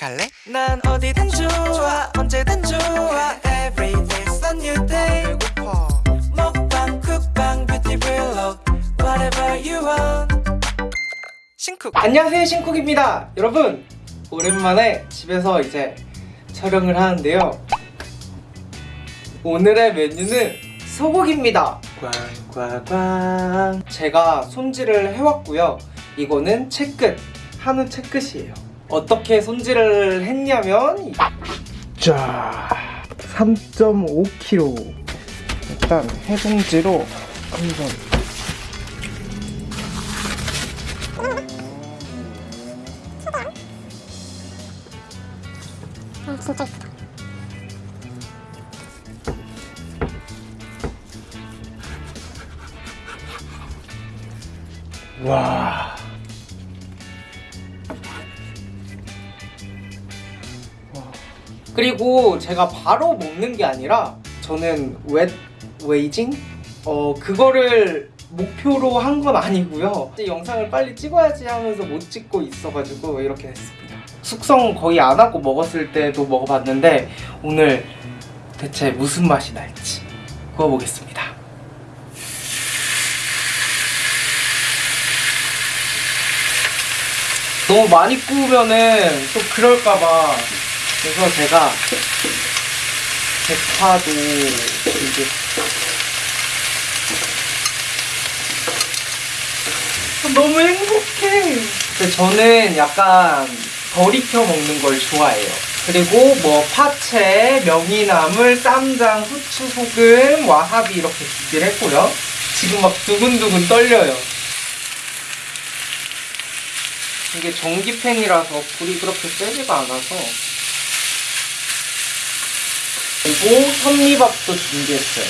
갈래? 난 어디든 좋아 언제든 좋아. Every day's a new day. 배고파. 먹방 쿡방 뷰티 블록 Whatever you want. 싱쿡. 안녕하세요 신쿡입니다. 여러분 오랜만에 집에서 이제 촬영을 하는데요. 오늘의 메뉴는 소고기입니다. 꽝꽝꽝. 제가 손질을 해왔고요. 이거는 채끝 한우 채끝이에요 어떻게 손질을 했냐면 자 3.5kg 일단 해동지로 한번 아 진짜 예쁘다 와. 그리고 제가 바로 먹는 게 아니라 저는 wet aging 어 그거를 목표로 한 건 아니고요. 이제 영상을 빨리 찍어야지 하면서 못 찍고 있어가지고 이렇게 됐습니다. 숙성 거의 안 하고 먹었을 때도 먹어봤는데 오늘 대체 무슨 맛이 날지 구워보겠습니다. 너무 많이 구우면은 또 그럴까봐 그래서 제가 대파도 이제 너무 행복해. 근데 저는 약간 덜 익혀 먹는 걸 좋아해요. 그리고 뭐 파채, 명이나물, 쌈장, 후추, 소금, 와사비 이렇게 준비를 했고요. 지금 막 두근두근 떨려요. 이게 전기팬이라서 불이 그렇게 세지가 않아서 그리고 현미밥도 준비했어요.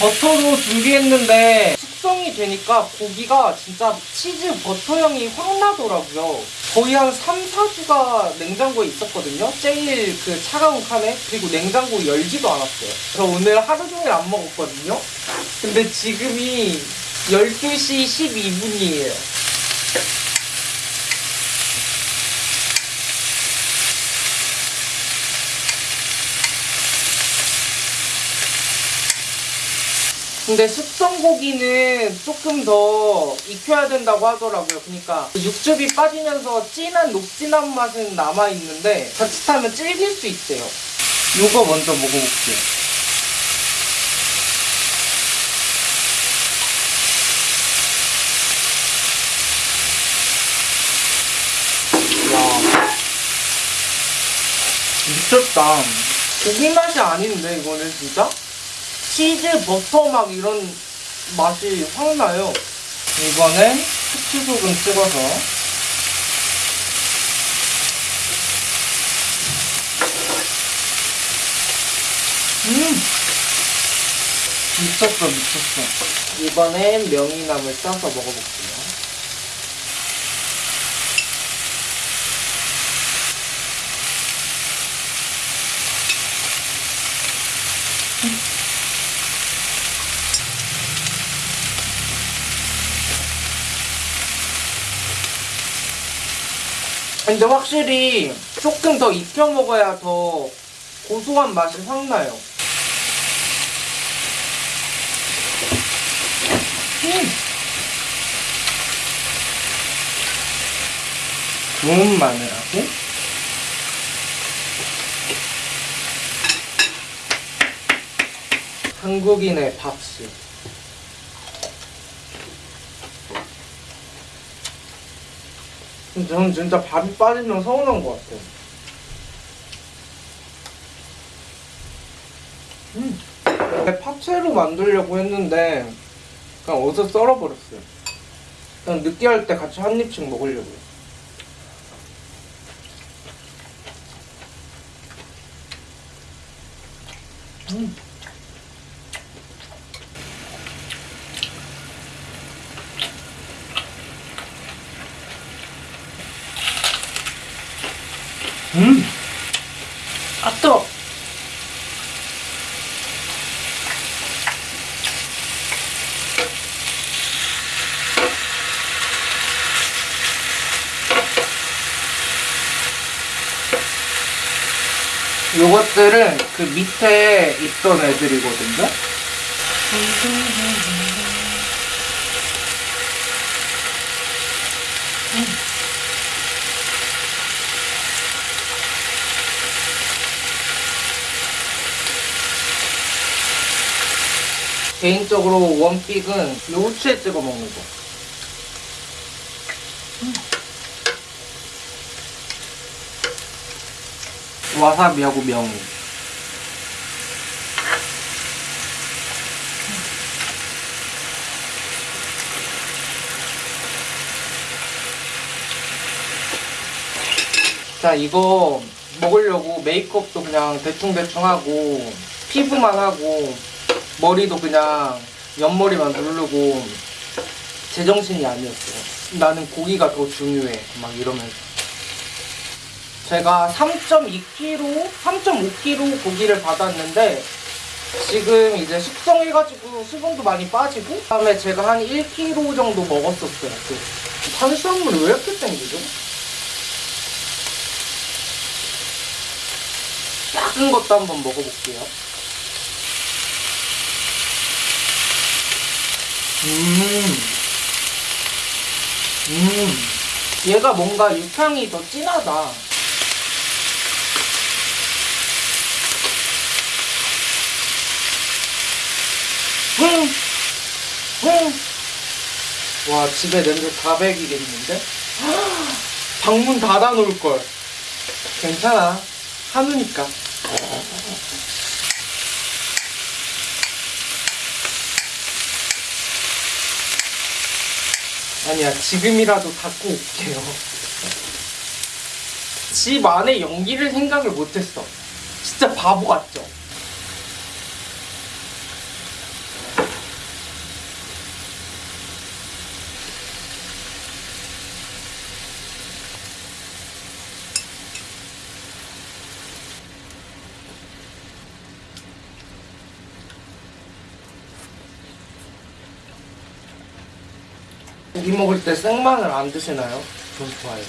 버터도 준비했는데 숙성이 되니까 고기가 진짜 치즈 버터 향이 확 나더라고요. 거의 한 3, 4주가 냉장고에 있었거든요. 제일 그 차가운 칸에. 그리고 냉장고 열지도 않았어요. 그래서 오늘 하루 종일 안 먹었거든요. 근데 지금이 12시 12분이에요 근데 숙성 고기는 조금 더 익혀야 된다고 하더라고요. 그러니까 육즙이 빠지면서 진한 녹진한 맛은 남아 있는데 자칫하면 질길 수 있대요. 이거 먼저 먹어볼게요. 와 미쳤다. 고기 맛이 아닌데 이거는 진짜? 치즈, 버터 막 이런 맛이 확 나요. 이번엔 후추소금 찍어서 음! 미쳤어, 미쳤어. 이번엔 명이나물 싸서 먹어볼게요. 근데 확실히 조금 더 익혀 먹어야 더 고소한 맛이 확 나요. 음. 구운 마늘하고 한국인의 밥술. 근데 저는 진짜 밥이 빠지면 서운한 것 같아요. 음. 파채로 만들려고 했는데 그냥 어디서 썰어버렸어요. 그냥 느끼할 때 같이 한 입씩 먹으려고요. 음. 음! 아, 뜨거! 요것들은 그 밑에 있던 애들이거든요. 개인적으로 원픽은 이 후추에 찍어 먹는 거. 와사비하고 명이. 자, 이거 먹으려고 메이크업도 그냥 대충대충 하고, 피부만 하고, 머리도 그냥 옆머리만 누르고, 제정신이 아니었어요. 나는 고기가 더 중요해. 막 이러면서. 제가 3.2kg, 3.5kg 고기를 받았는데, 지금 이제 숙성해가지고 수분도 많이 빠지고, 그다음에 제가 한 1kg 정도 먹었었어요. 그 탄수화물이 왜 이렇게 땡기죠? 작은 것도 한번 먹어볼게요. 음. 음. 얘가 뭔가 육향이 더 진하다. 음. 음. 와, 집에 냄새 다 배기겠는데? 방문 닫아 놓을걸. 괜찮아. 한우니까. 아니야, 지금이라도 닫고 올게요. 집 안에 연기를 생각을 못했어. 진짜 바보 같죠? 고기 먹을 때 생마늘 안 드시나요? 전 좋아해요.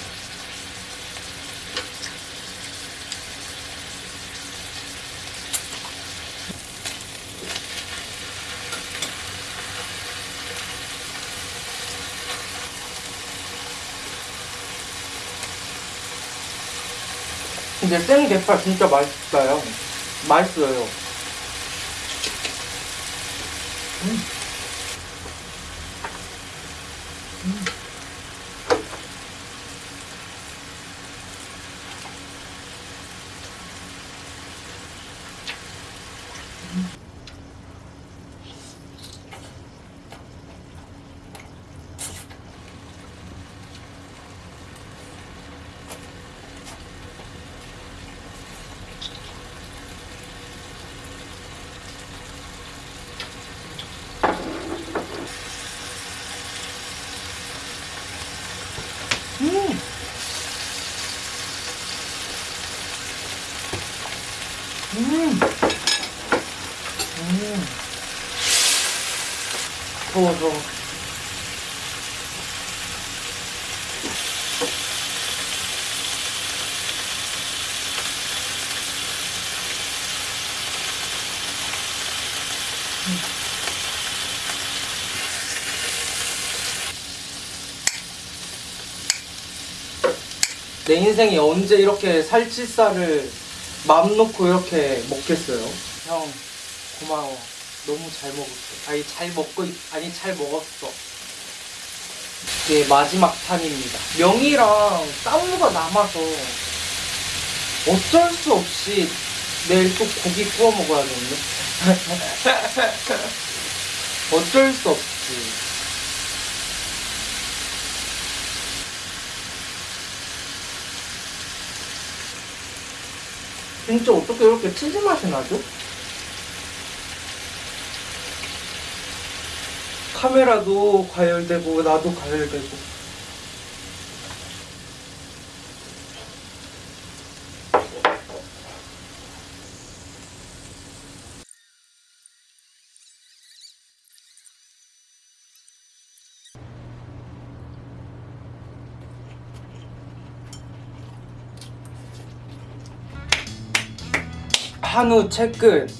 근데 생대파 진짜 맛있어요. 맛있어요. 음. 음. 음. 더워, 더워. 내 인생이 언제 이렇게 살치살을 맘 놓고 이렇게 먹겠어요? 형 고마워. 너무 잘 먹었어. 아니 잘 먹고 있- 아니 잘 먹었어. 이게 마지막 판입니다. 명이랑 쌈무가 남아서 어쩔 수 없이 내일 또 고기 구워 먹어야겠네 어쩔 수 없지 진짜 어떻게 이렇게 치즈 맛이 나죠? 카메라도 과열되고 나도 과열되고 한우 채끝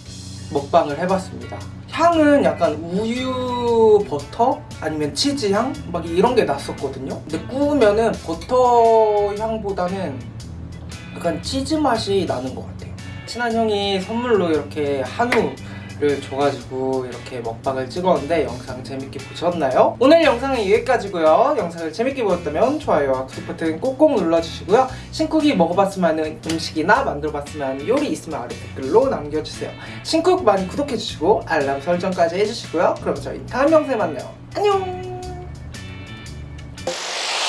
먹방을 해봤습니다. 향은 약간 우유 버터 아니면 치즈 향 막 이런 게 났었거든요. 근데 구우면은 버터 향보다는 약간 치즈 맛이 나는 것 같아요. 친한 형이 선물로 이렇게 한우 를 줘가지고 이렇게 먹방을 찍었는데 영상 재밌게 보셨나요? 오늘 영상은 여기까지고요. 영상을 재밌게 보셨다면 좋아요와 구독 버튼 꼭꼭 눌러주시고요. 신쿡이 먹어봤으면 하는 음식이나 만들어봤으면 하는 요리 있으면 아래 댓글로 남겨주세요. 신쿡 많이 구독해주시고 알람 설정까지 해주시고요. 그럼 저희 다음 영상에 만나요. 안녕!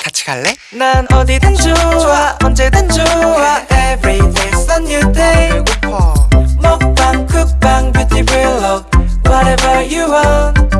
같이 갈래? 난 어디든 좋아 언제든 좋아 Every day's a new day 배고파 먹 방 쿡방 뷰티 블ог Whatever you want